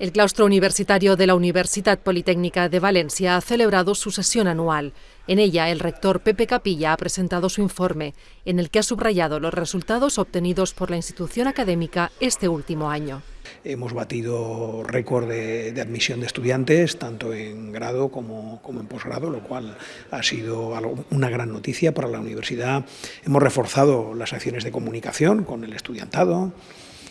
El claustro universitario de la Universidad Politécnica de Valencia ha celebrado su sesión anual. En ella, el rector Pepe Capilla ha presentado su informe, en el que ha subrayado los resultados obtenidos por la institución académica este último año. Hemos batido récord de, admisión de estudiantes, tanto en grado como, en posgrado, lo cual ha sido una gran noticia para la universidad. Hemos reforzado las acciones de comunicación con el estudiantado,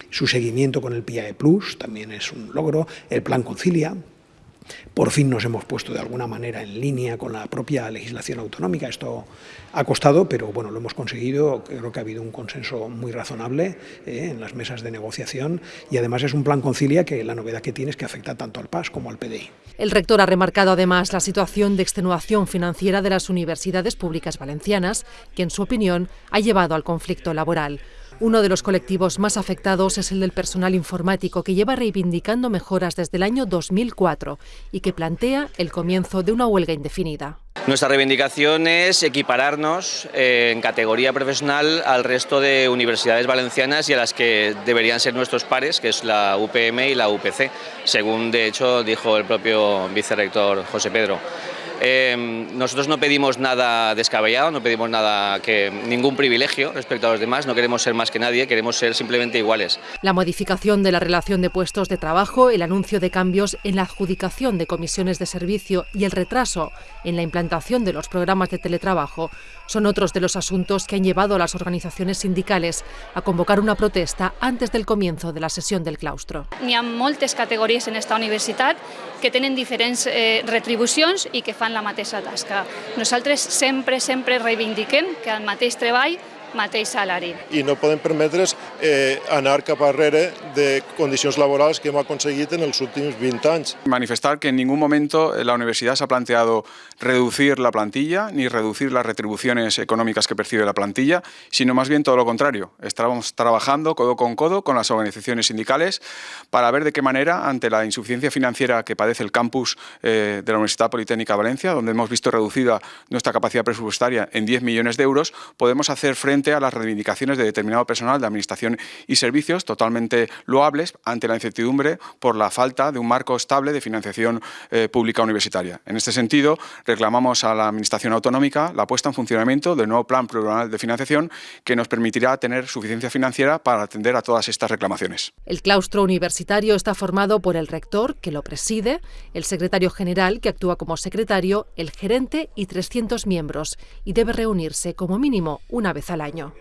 su seguimiento con el PIAE Plus también es un logro, el Plan Concilia, por fin nos hemos puesto de alguna manera en línea con la propia legislación autonómica. Esto ha costado, pero bueno, lo hemos conseguido. Creo que ha habido un consenso muy razonable eh, en las mesas de negociación y además es un plan concilia que la novedad que tiene es que afecta tanto al PAS como al PDI. El rector ha remarcado además la situación de extenuación financiera de las universidades públicas valencianas, que en su opinión ha llevado al conflicto laboral. Uno de los colectivos más afectados es el del personal informático, que lleva reivindicando mejoras desde el año 2004 y que plantea el comienzo de una huelga indefinida. Nuestra reivindicación es equipararnos eh, en categoría profesional al resto de universidades valencianas y a las que deberían ser nuestros pares, que es la UPM y la UPC, según de hecho dijo el propio vicerrector José Pedro. Em, nosotros no pedimos nada descabellado, no pedimos nada que ningún privilegio respecto a los demás, no queremos ser más que nadie, queremos ser simplemente iguales. La modificación de la relación de puestos de trabajo, el anuncio de cambios en la adjudicación de comisiones de servicio y el retraso en la implantación de los programas de teletrabajo son otros de los asuntos que han llevado a las organizaciones sindicales a convocar una protesta antes del comienzo de la sesión del claustro. Hi ha moltes categories en esta universitat que tenen diferents eh, retribucions i que fan la mateixa tasca. Nosaltres sempre, sempre reivindiquem que el mateix treball mateix salari. I no podem permetre's eh, anar cap arrere de condicions laborals que hem aconseguit en els últims 20 anys. Manifestar que en ningún momento la universidad se ha planteado reducir la plantilla ni reducir las retribuciones económicas que percibe la plantilla, sino más bien todo lo contrario. Estamos trabajando codo con codo con las organizaciones sindicales para ver de qué manera, ante la insuficiencia financiera que padece el campus eh, de la Universidad Politécnica de Valencia, donde hemos visto reducida nuestra capacidad presupuestaria en 10 millones de euros, podemos hacer frente a las reivindicaciones de determinado personal de Administración y Servicios totalmente loables ante la incertidumbre por la falta de un marco estable de financiación eh, pública universitaria. En este sentido, reclamamos a la Administración Autonómica la puesta en funcionamiento del nuevo Plan Plurianual de Financiación que nos permitirá tener suficiencia financiera para atender a todas estas reclamaciones. El claustro universitario está formado por el rector, que lo preside, el secretario general, que actúa como secretario, el gerente y 300 miembros, y debe reunirse como mínimo una vez al año año.